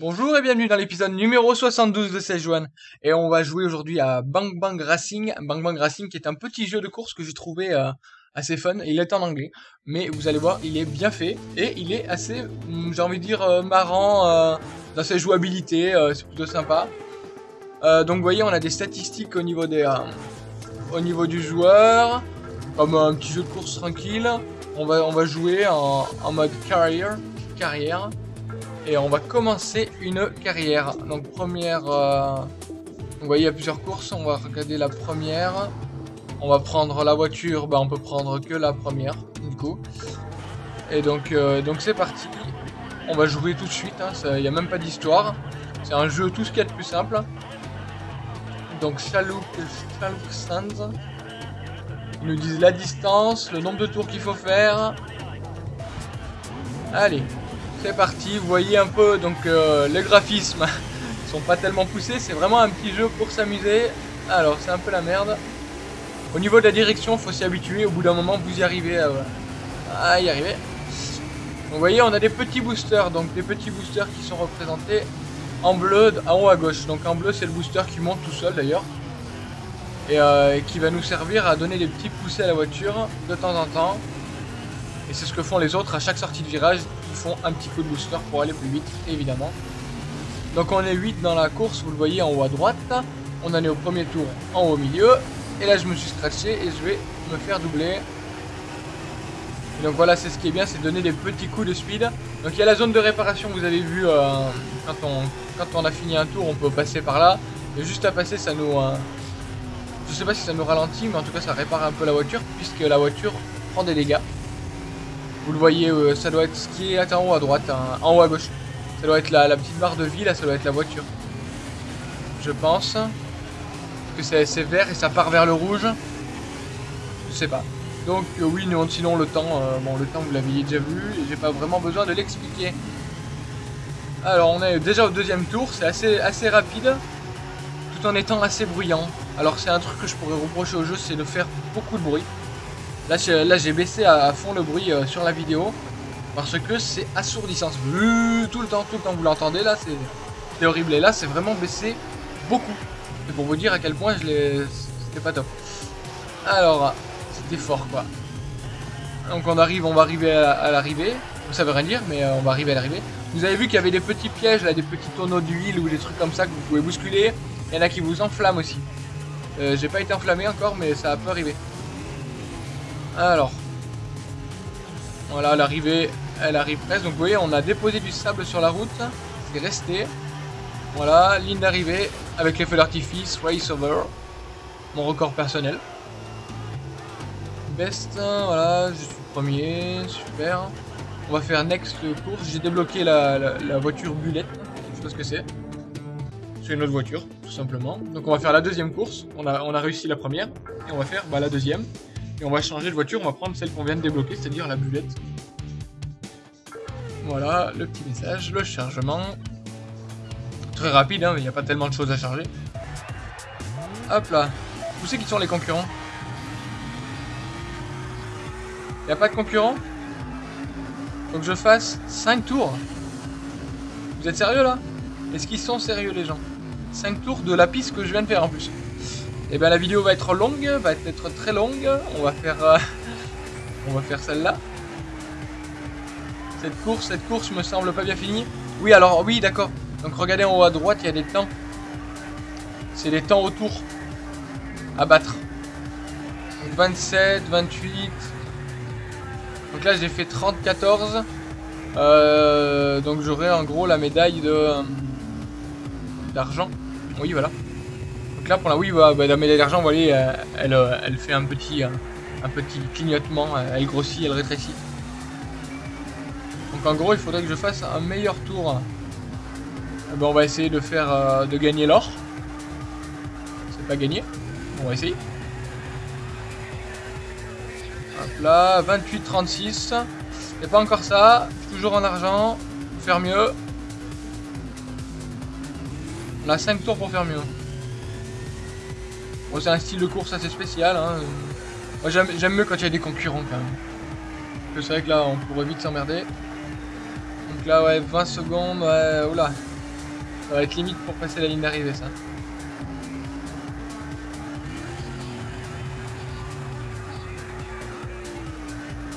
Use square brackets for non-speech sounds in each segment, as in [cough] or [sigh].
Bonjour et bienvenue dans l'épisode numéro 72 de 16 juin. Et on va jouer aujourd'hui à Bang Bang Racing. Bang Bang Racing qui est un petit jeu de course que j'ai trouvé euh, assez fun. Il est en anglais, mais vous allez voir, il est bien fait et il est assez, hum, j'ai envie de dire, euh, marrant euh, dans sa jouabilité. c'est plutôt sympa. Donc vous voyez, on a des statistiques au niveau des, au niveau du joueur, comme un petit jeu de course tranquille. On va, jouer en, en mode carrière. Et on va commencer une carrière. Donc première... euh, Vous voyez, il y a plusieurs courses. On va regarder la première. On va prendre la voiture. Bah, on peut prendre que la première, du coup. Et donc euh, c'est parti. On va jouer tout de suite. hein, Il n'y a même pas d'histoire. C'est un jeu tout ce qu'il y a de plus simple. Donc Chalouk Sands. Ils nous disent la distance, le nombre de tours qu'il faut faire. Allez, c'est parti, vous voyez un peu donc euh, les graphismes [laughs] sont pas tellement poussés, c'est vraiment un petit jeu pour s'amuser. Alors c'est un peu la merde. Au niveau de la direction, faut s'y habituer, au bout d'un moment vous y arrivez à, y arriver. Donc, vous voyez, on a des petits boosters, donc des petits boosters qui sont représentés en bleu en haut à gauche. Donc en bleu c'est le booster qui monte tout seul d'ailleurs. Et euh, qui va nous servir à donner des petits poussés à la voiture de temps en temps. Et c'est ce que font les autres à chaque sortie de virage. Ils font un petit coup de booster pour aller plus vite, évidemment. Donc on est 8 dans la course, vous le voyez en haut à droite. On en est au premier tour en haut au milieu. Et là je me suis scratché et je vais me faire doubler. Et donc voilà, c'est ce qui est bien, c'est donner des petits coups de speed. Donc il y a la zone de réparation, vous avez vu, euh, quand, on, a fini un tour, on peut passer par là. Et juste à passer, ça nous... euh, je sais pas si ça nous ralentit, mais en tout cas ça répare un peu la voiture, puisque la voiture prend des dégâts. Vous le voyez, euh, ça doit être ce qui est en haut à droite, hein, en haut à gauche. Ça doit être la, petite barre de vie, là, ça doit être la voiture. Je pense. Que c'est vert et ça part vers le rouge. Je sais pas. Donc euh, oui, non, sinon le temps, euh, bon le temps vous l'aviez déjà vu, et j'ai pas vraiment besoin de l'expliquer. Alors on est déjà au deuxième tour, c'est assez rapide, tout en étant assez bruyant. Alors c'est un truc que je pourrais reprocher au jeu, c'est de faire beaucoup de bruit. Là, j'ai- baissé à, fond le bruit euh, sur la vidéo parce que c'est assourdissant. Tout le temps, tout le temps, vous l'entendez là, c'est horrible. Et là, c'est vraiment baissé beaucoup. C'est pour vous dire à quel point je l'ai, c'était pas top. Alors, c'était fort quoi. Donc on arrive, on va arriver à, à l'arrivée. Ça veut rien dire, mais euh, on va arriver à l'arrivée. Vous avez vu qu'il y avait des petits pièges là, des petits tonneaux d'huile ou des trucs comme ça que vous pouvez bousculer. Il y en a qui vous enflamment aussi. Euh, J'ai pas été enflammé encore, mais ça peut arriver. Alors. Voilà, l'arrivée, elle arrive presque. Donc vous voyez, on a déposé du sable sur la route. C'est resté. Voilà, ligne d'arrivée avec les feux d'artifice, race over. Mon record personnel. Best, voilà, je suis premier, super. On va faire next course. J'ai débloqué la, voiture bulette. Je sais pas ce que c'est. C'est une autre voiture, tout simplement. Donc on va faire la deuxième course. On a, on a réussi la première. Et on va faire bah, la deuxième. Et on va changer de voiture. On va prendre celle qu'on vient de débloquer, c'est-à-dire la bulette. Voilà, le petit message, le chargement. Très rapide, hein, mais il n'y a pas tellement de choses à charger. Hop là. Où c'est qui sont les concurrents? Il a pas de concurrents? Que je fasse 5 tours. Vous êtes sérieux là? Est-ce qu'ils sont sérieux les gens? 5 tours de la piste que je viens de faire en plus. Et bien la vidéo va être longue, va être très longue. On va faire, euh, [laughs] on va faire celle-là. Cette course, cette course me semble pas bien finie. Oui alors oui d'accord. Donc regardez en haut à droite, il y a des temps. C'est les temps autour à battre. Donc 27, 28. Donc là j'ai fait 30, 14. Euh, donc j'aurai en gros la médaille de euh, d'argent. Oui voilà. Là pour la oui bah, bah, la médaille d'argent vous voyez euh, elle, euh, elle fait un petit euh, un petit clignotement, elle grossit, elle rétrécit. Donc en gros il faudrait que je fasse un meilleur tour. Eh ben, on va essayer de faire de gagner l'or. C'est pas gagné. On va essayer. Hop là, 28-36. Et pas encore ça. Toujours en argent. Faire mieux. On a 5 tours pour faire mieux. C'est un style de course assez spécial. Hein. Moi j'aime mieux quand il y a des concurrents quand même. Parce que c'est vrai que là on pourrait vite s'emmerder. Donc là ouais 20 secondes, ouais, oula. Ça va être limite pour passer la ligne d'arrivée, ça.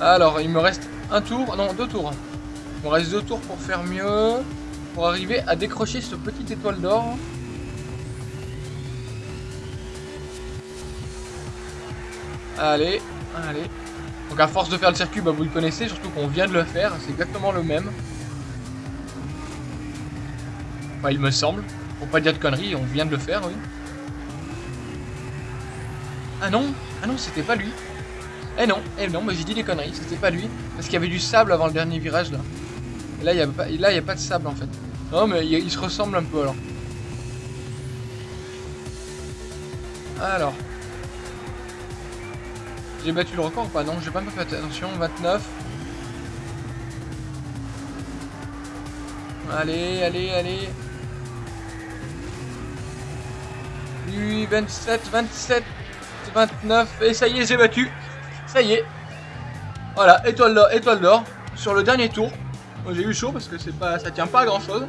Alors, il me reste un tour, non, deux tours. Il me reste deux tours pour faire mieux, pour arriver à décrocher ce petit étoile d'or. Allez, allez. Donc à force de faire le circuit, bah, vous le connaissez, surtout qu'on vient de le faire, c'est exactement le même. Enfin, il me semble. Pour pas dire de conneries, on vient de le faire, oui. Ah non, ah non, c'était pas lui. Eh non, eh non, mais j'ai dit des conneries, c'était pas lui. Parce qu'il y avait du sable avant le dernier virage là. Et là, il n'y a, pas, de sable en fait. Non, mais il se ressemble un peu alors. Alors. J'ai battu le record ou pas Non, j'ai pas fait attention. 29. Allez, allez, allez. Oui, 27, 27, 29. Et ça y est, j'ai battu. Ça y est. Voilà, étoile d'or, étoile d'or. Sur le dernier tour. J'ai eu chaud parce que c'est pas, ça tient pas à grand chose.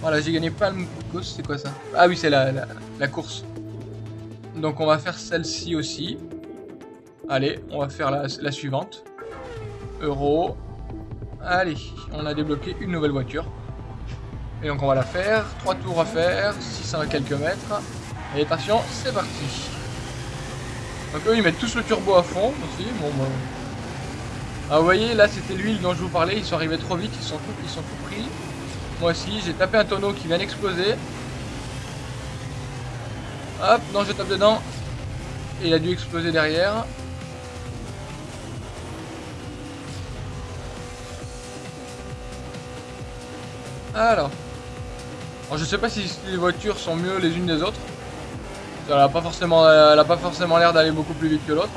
Voilà, j'ai gagné pas le course. C'est quoi ça? Ah oui, c'est la, la, course. Donc on va faire celle-ci aussi. Allez, on va faire la, suivante. Euro. Allez, on a débloqué une nouvelle voiture. Et donc on va la faire. Trois tours à faire, 600 quelques mètres. Et attention, c'est parti. Donc eux ils mettent tous le turbo à fond aussi. Ah vous voyez là c'était l'huile dont je vous parlais, ils sont arrivés trop vite, ils sont ils sont tout pris. Moi aussi, j'ai tapé un tonneau qui vient d'exploser. Hop, non je tape dedans. Et il a dû exploser derrière. Alors. Alors je sais pas si les voitures sont mieux les unes des autres. Elle a pas forcément, l'air d'aller beaucoup plus vite que l'autre.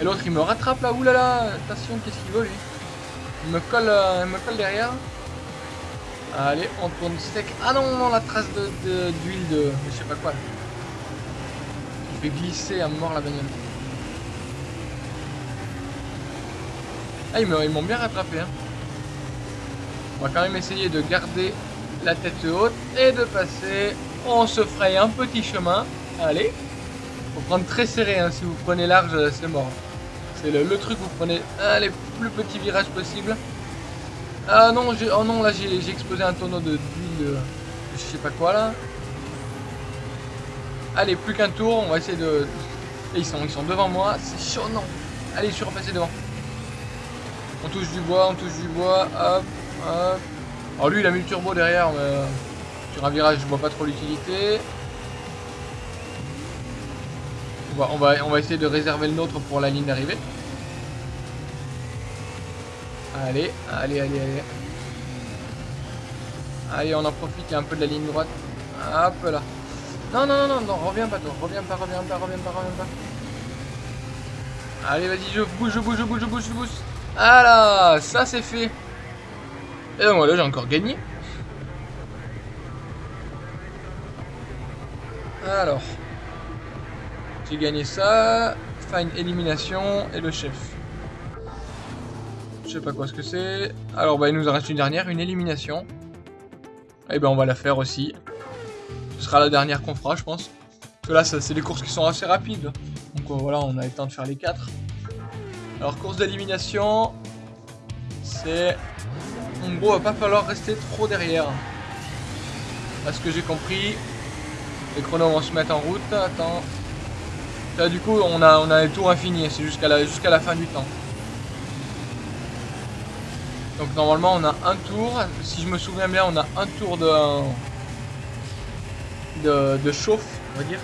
Et l'autre il me rattrape là, oulala, attention, qu'est-ce qu'il veut lui Il me colle, euh, il me colle derrière. Allez, on tourne sec. Ah non, non, la trace d'huile de, de, je sais pas quoi. Il fait glisser à mort la bagnole. Ah, ils m'ont bien rattrapé. Hein. On va quand même essayer de garder la tête haute et de passer on se fraye un petit chemin. Allez. Faut prendre très serré, hein. si vous prenez large, c'est mort. C'est le, truc, vous prenez les plus petits virages possibles. Ah non, oh non, là j'ai explosé un tonneau de de, je sais pas quoi là. Allez, plus qu'un tour, on va essayer de... ils sont, ils sont devant moi, c'est chaud, non. Allez, je suis repassé devant. On touche du bois, on touche du bois, hop, Alors lui, il a mis le turbo derrière, mais... Sur un virage, je vois pas trop l'utilité. On va, on, va, essayer de réserver le nôtre pour la ligne d'arrivée. Allez, allez, allez, allez. Allez, on en profite, un peu de la ligne droite. Hop là. Non, non, non, non, non, reviens pas toi. Reviens pas, reviens pas, reviens pas, reviens pas. Allez, vas-y, je bouge, je bouge, je bouge, je bouge, je bouge. Ah là, ça c'est fait. Et donc voilà, j'ai encore gagné. Alors, j'ai gagné ça. Fine élimination et le chef. Je sais pas quoi ce que c'est. Alors, bah, il nous en reste une dernière, une élimination. Et ben, on va la faire aussi. Ce sera la dernière qu'on fera, je pense. Parce que là, c'est des courses qui sont assez rapides. Donc euh, voilà, on a le temps de faire les quatre. Alors, course d'élimination. C'est... En gros, va pas falloir rester trop derrière. À ce que j'ai compris, les chronos vont se mettre en route. Attends. Là, du coup, on a, on a les tours infinis. C'est jusqu'à la, la fin du temps. Donc normalement, on a un tour. Si je me souviens bien, on a un tour de, de, de chauffe, on va dire.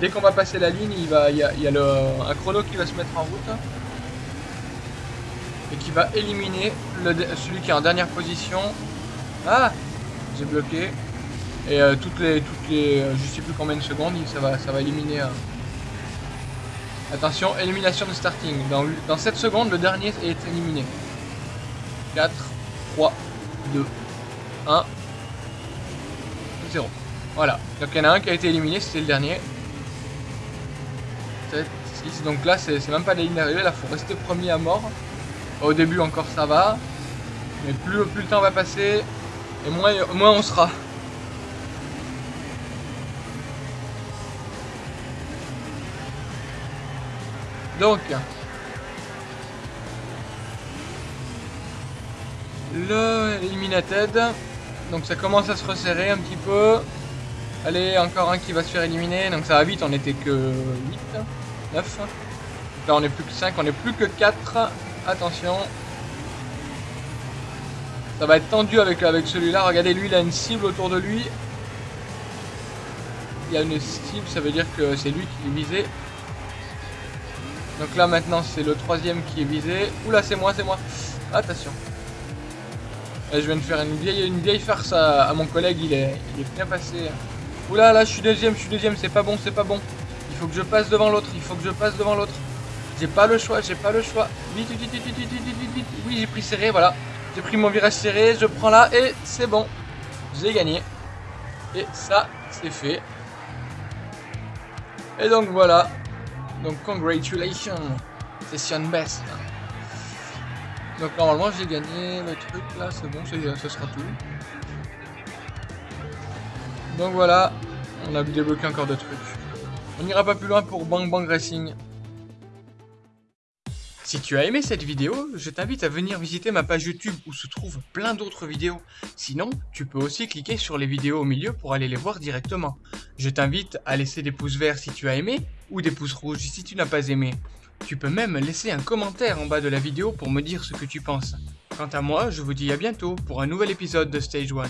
Dès qu'on va passer la ligne, il, va, y a, il y a le, un chrono qui va se mettre en route. Et qui va éliminer celui qui est en dernière position. Ah J'ai bloqué. Et euh, toutes les, toutes les, euh, je sais plus combien de secondes, ça va, ça va éliminer. Euh. Attention, élimination de starting. Dans, dans 7 secondes, le dernier est éliminé. 4, 3, 2, 1, 0. Voilà. Donc il y en a un qui a été éliminé, c'était le dernier. 7, 6. Donc là, c'est même pas la ligne d'arrivée, là, faut rester premier à mort. Au début encore ça va, mais plus, le temps va passer, et moins, on sera. Donc, le Eliminated, donc ça commence à se resserrer un petit peu. Allez, encore un qui va se faire éliminer, donc ça va vite, on était que 8, 9. Là on est plus que 5, on est plus que 4 Attention. Ça va être tendu avec, celui-là. Regardez, lui, il a une cible autour de lui. Il y a une cible, ça veut dire que c'est lui qui est visé. Donc là, maintenant, c'est le troisième qui est visé. Oula, c'est moi, c'est moi. Attention. je viens de faire une vieille, une vieille farce à, mon collègue. Il est, il est bien passé. Oula, là, je suis deuxième, je suis deuxième. C'est pas bon, c'est pas bon. Il faut que je passe devant l'autre. Il faut que je passe devant l'autre. J'ai pas le choix, j'ai pas le choix. Vite, vite, vite, vite, vite, vite, vite, Oui, j'ai pris serré, voilà. J'ai pris mon virage serré, je prends là et c'est bon. J'ai gagné. Et ça, c'est fait. Et donc voilà. Donc congratulations. Session best. Donc normalement j'ai gagné le truc là, c'est bon, ce sera tout. Donc voilà, on a débloqué encore de trucs. On n'ira pas plus loin pour Bang Bang Racing. Si tu as aimé cette vidéo, je t'invite à venir visiter ma page YouTube où se trouvent plein d'autres vidéos. Sinon, tu peux aussi cliquer sur les vidéos au milieu pour aller les voir directement. Je t'invite à laisser des pouces verts si tu as aimé ou des pouces rouges si tu n'as pas aimé. Tu peux même laisser un commentaire en bas de la vidéo pour me dire ce que tu penses. Quant à moi, je vous dis à bientôt pour un nouvel épisode de Stage 1.